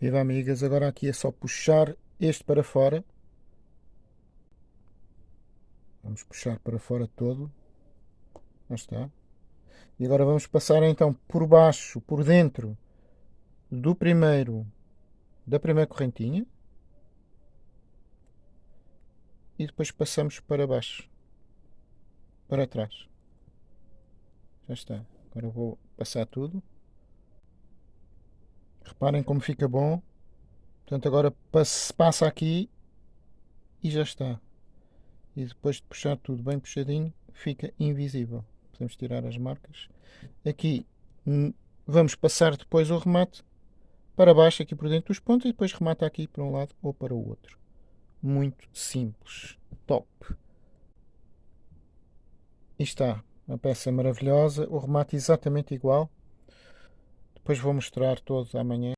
Viva amigas, agora aqui é só puxar este para fora. Vamos puxar para fora todo. Já está. E agora vamos passar então por baixo, por dentro do primeiro, da primeira correntinha. E depois passamos para baixo, para trás. Já está. Agora vou passar tudo. Reparem como fica bom. Portanto, agora passa aqui e já está. E depois de puxar tudo bem puxadinho, fica invisível. Podemos tirar as marcas. Aqui hum, vamos passar depois o remate para baixo aqui por dentro dos pontos e depois remata aqui para um lado ou para o outro. Muito simples. Top. E está. Uma peça maravilhosa. O remate exatamente igual. Depois vou mostrar todo amanhã.